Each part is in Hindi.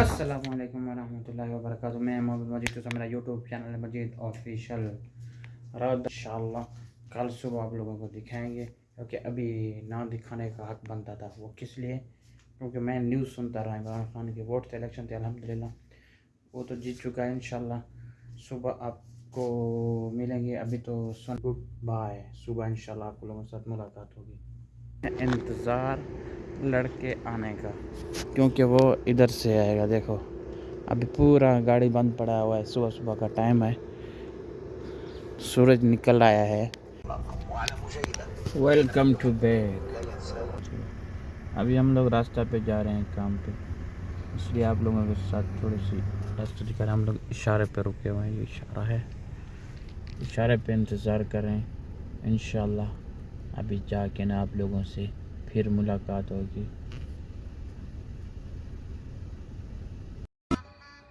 असलकम वरहमल वर्क मैं मोहम्मद मजीद तो मेरा यूट्यूब चैनल मजीद ऑफिशियल रात इंशाल्लाह, कल सुबह आप लोगों को दिखाएँगे, क्योंकि अभी ना दिखाने का हक बनता था वो किस लिए? क्योंकि मैं न्यूज़ सुनता रहा, इमरान खान के वोट थे इलेक्शन थे, अल्हम्दुलिल्लाह। वो तो जीत चुका है, इंशाल्लाह। सुबह आपको मिलेंगे, अभी तो सुन। गुड बाय, सुबह इंशाल्लाह आप लोगों के साथ मुलाकात होगी। इंतज़ार लड़के आने का। क्योंकि वो इधर से आएगा, देखो। अभी पूरा गाड़ी बंद पड़ा हुआ है, सुबह सुबह का टाइम है। सूरज निकल आया है। वेलकम टू बैक अभी हम लोग रास्ता पे जा रहे हैं काम पे। इसलिए आप लोगों के साथ थोड़ी सी रास्ता दिखा रहे हम लोग इशारे पे रुके हुए हैं। ये इशारा है। इशारे पे इंतज़ार करें इन अभी जाके ना आप लोगों से फिर मुलाकात होगी।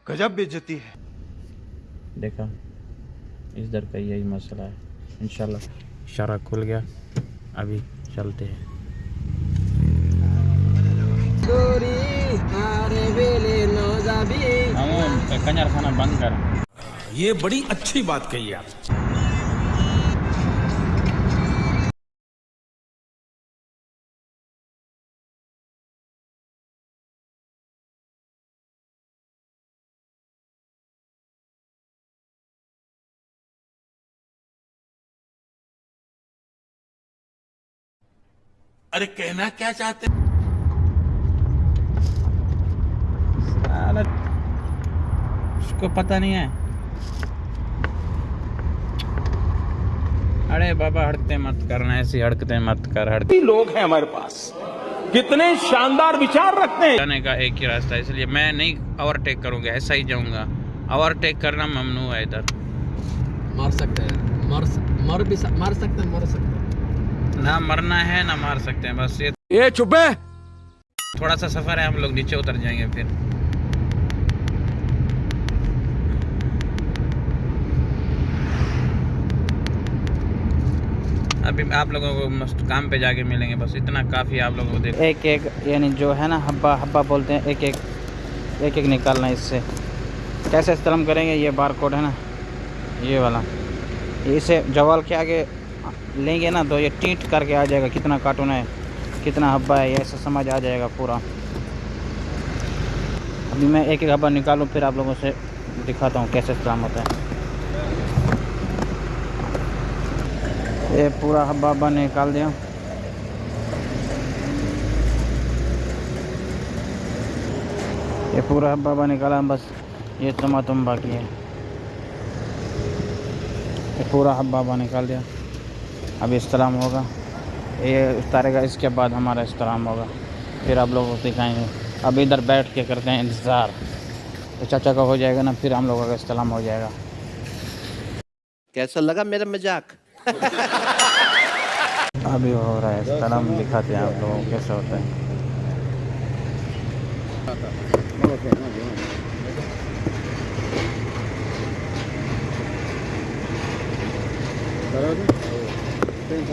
गजब बेइज्जती है। देखा इस दर का यही मसला है। इंशाल्लाह। इशारा खुल गया। अभी चलते हैं। कंजर खाना बंद कर। ये बड़ी अच्छी बात कही आप अरे कहना क्या चाहते उसको पता नहीं है। अरे बाबा हड़कते मत करना ऐसी हड़कते मत कर हड़कते लोग हैं हमारे पास। कितने शानदार विचार रखते हैं। जाने का एक ही रास्ता है इसलिए मैं नहीं ओवरटेक करूँगा ऐसा ही जाऊँगा। ओवरटेक करना ममनू है इधर। मार सकते हैं। मर मर भी सक, मार सकते हैं मर सकते हैं। ना मरना है ना मार सकते हैं बस ये ये चुपे थोड़ा सा सफ़र है हम लोग नीचे उतर जाएँगे फिर। अभी आप लोगों को मस्त काम पे जाके मिलेंगे बस इतना काफ़ी आप लोगों को देख। एक एक यानी जो है ना हब्बा हब्बा बोलते हैं एक एक एक एक निकालना इससे। कैसे इस्तेमाल करेंगे ये बार कोड है ना ये वाला। इसे जवाल के आगे लेंगे ना तो ये टीट करके आ जाएगा, कितना कार्टून है, कितना हब्बा है, ऐसा समझ आ जाएगा पूरा। अभी मैं एक एक हब्बा निकालूँ, फिर आप लोगों से दिखाता हूँ कैसे इस्तेमाल होता है। ये पूरा हब्बा हब्बा निकाल दिया। ये पूरा हब्बा हब्बा निकाला, बस ये तुम बाकी है। ये पूरा हब्बा हब्बा निकाल दिया। अब इस्लाम होगा ये उतारेगा इसके बाद हमारा इस्लाम होगा फिर आप लोगों को दिखाएँगे। अब इधर बैठ के करते हैं इंतज़ार। तो चाचा का हो जाएगा ना फिर हम लोगों का इस्लाम हो जाएगा। कैसा लगा मेरा मज़ाक? अभी हो रहा है इस्लाम दिखाते हैं आप लोगों को कैसे होता है। Gracias.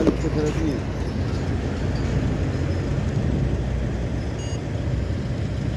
1300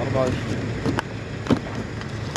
24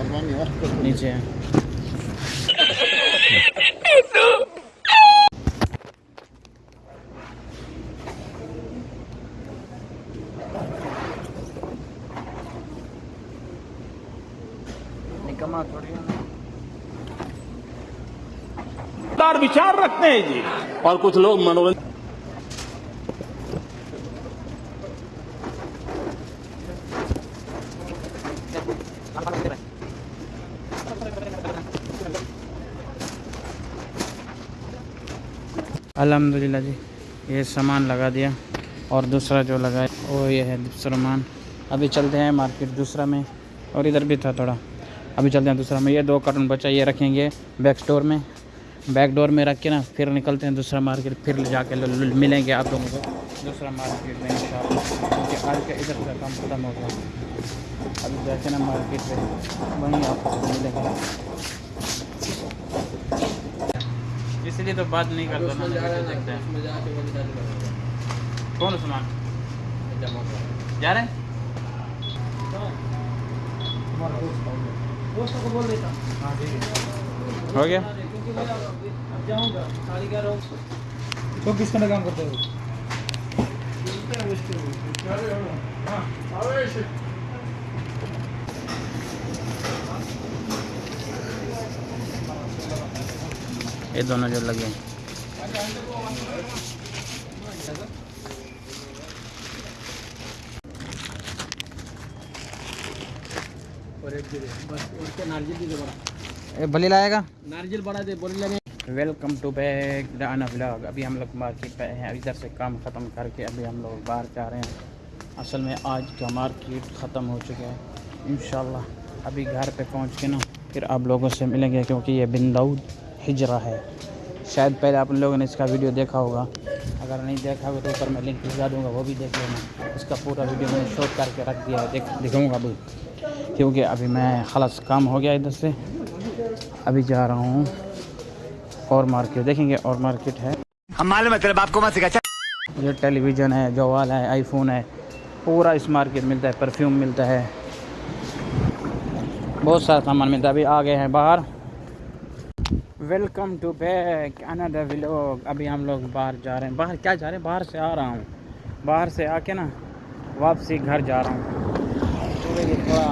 431 नीचे है निकम्मा थोड़ी है ना। शानदार विचार रखते हैं जी और कुछ लोग मनोरंजन अल्हम्दुलिल्लाह जी, ये सामान लगा दिया और दूसरा जो लगा वो ये है सामान अभी चलते हैं मार्केट दूसरा में और इधर भी था थोड़ा। अभी चलते हैं दूसरा में। ये दो कार्टून बचा, ये रखेंगे बैक स्टोर में। बैक डोर में रख के ना, फिर निकलते हैं दूसरा मार्केट, फिर ले जाके मिलेंगे आप लोगों को। दूसरा मार्केट में क्योंकि आज का इधर का काम ख़त्म हो गया। अभी जाके ना मार्केट में, वहीं आपको मिलेगा। इसलिए तो बात नहीं करता ना वीडियो देखते हैं। कौन सामान जा रहे हो? गया। चौबीस घंटे काम करते हो। ये दोनों जो लगे हैं। और एक बस उसके नारियल दे दे बड़ा ये लाएगा? नारियल बड़ा दे बोले लगे। वेलकम टू बैक डाना ब्लॉग अभी हम लोग मार्केट पे हैं इधर से काम ख़त्म करके अभी हम लोग बाहर जा रहे हैं। असल में आज का मार्केट ख़त्म हो चुका है। इन अभी घर पे पहुँच के ना फिर आप लोगों से मिलेंगे क्योंकि ये बिंदाउद हिजरा है। शायद पहले आप लोगों ने इसका वीडियो देखा होगा। अगर नहीं देखा होगा तो ऊपर मैं लिंक भिजवा दूँगा वो भी देख लेना। इसका पूरा वीडियो मैंने शूट करके रख दिया है देख दिखाऊँगा अभी क्योंकि अभी मैं खलास काम हो गया इधर से। अभी जा रहा हूँ। और मार्केट देखेंगे और मार्केट है। हम मालूम है तेरे बाप को मत सिखा ये टेलीविज़न है जवाल है आईफोन है। पूरा इस मार्केट मिलता है परफ्यूम मिलता है। बहुत सारा सामान मिलता है। अभी आ गए हैं बाहर। Welcome to back another vlog. अभी हम लोग बाहर जा रहे हैं। बाहर क्या जा रहे हैं? बाहर से आ रहा हूँ। बाहर से आके ना वापसी घर जा रहा हूँ। थोड़ा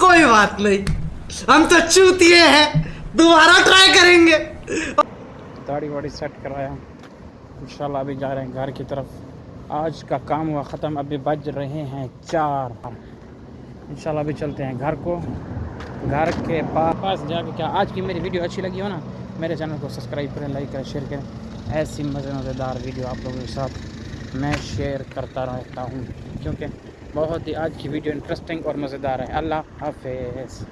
कोई बात नहीं। हम तो चूतिए हैं। दोबारा ट्राई करेंगे। दाढ़ी वाड़ी सेट कराया। इंशाल्लाह अभी जा रहे हैं घर की तरफ़। आज का काम हुआ ख़त्म। अभी बज रहे हैं चार। इंशाल्लाह अभी चलते हैं घर को। घर के पास पास जाके क्या, आज की मेरी वीडियो अच्छी लगी हो ना, मेरे चैनल को सब्सक्राइब करें लाइक करें शेयर करें। ऐसी मज़े मज़ेदार वीडियो आप लोगों के साथ मैं शेयर करता रहता हूँ, क्योंकि बहुत ही आज की वीडियो इंटरेस्टिंग और मज़ेदार है। अल्लाह हाफिज़।